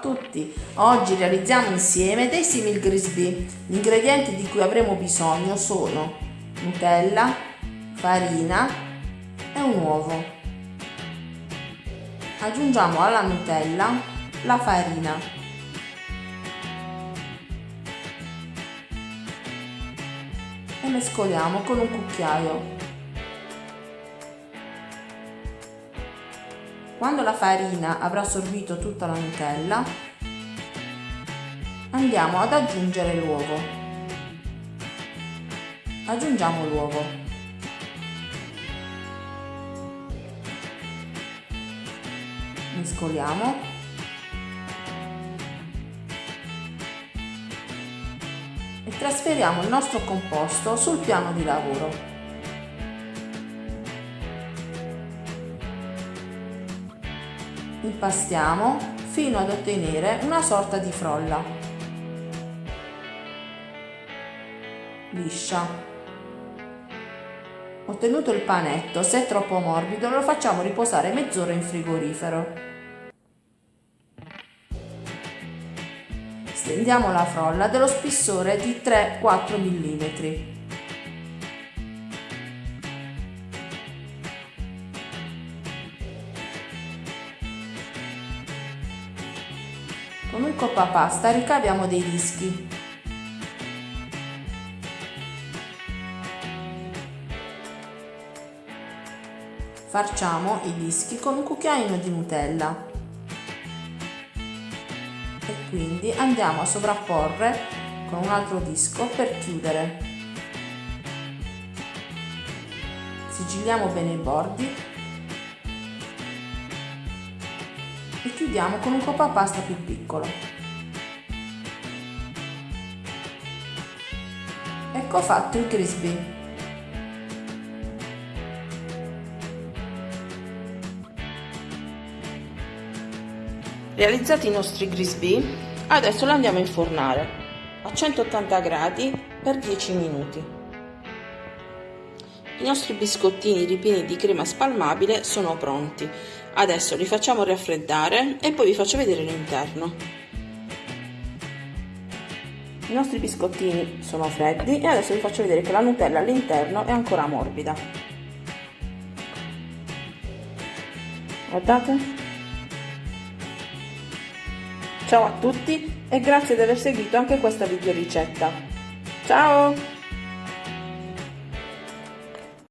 tutti! Oggi realizziamo insieme dei simil grisbee. Gli ingredienti di cui avremo bisogno sono Nutella, farina e un uovo. Aggiungiamo alla Nutella la farina. E mescoliamo con un cucchiaio. Quando la farina avrà assorbito tutta la Nutella, andiamo ad aggiungere l'uovo. Aggiungiamo l'uovo. Mescoliamo. E trasferiamo il nostro composto sul piano di lavoro. Impastiamo fino ad ottenere una sorta di frolla. Liscia. Ottenuto il panetto se è troppo morbido lo facciamo riposare mezz'ora in frigorifero. Stendiamo la frolla dello spessore di 3-4 mm Con un coppa pasta ricaviamo dei dischi. Farciamo i dischi con un cucchiaino di Nutella e quindi andiamo a sovrapporre con un altro disco per chiudere. Sigilliamo bene i bordi e chiudiamo con un pasta più piccolo. Ecco fatto il crispy. Realizzati i nostri grisbee, adesso li andiamo a infornare a 180 gradi per 10 minuti. I nostri biscottini ripieni di crema spalmabile sono pronti. Adesso li facciamo raffreddare e poi vi faccio vedere l'interno. I nostri biscottini sono freddi e adesso vi faccio vedere che la Nutella all'interno è ancora morbida. Guardate. Ciao a tutti e grazie di aver seguito anche questa video ricetta. Ciao!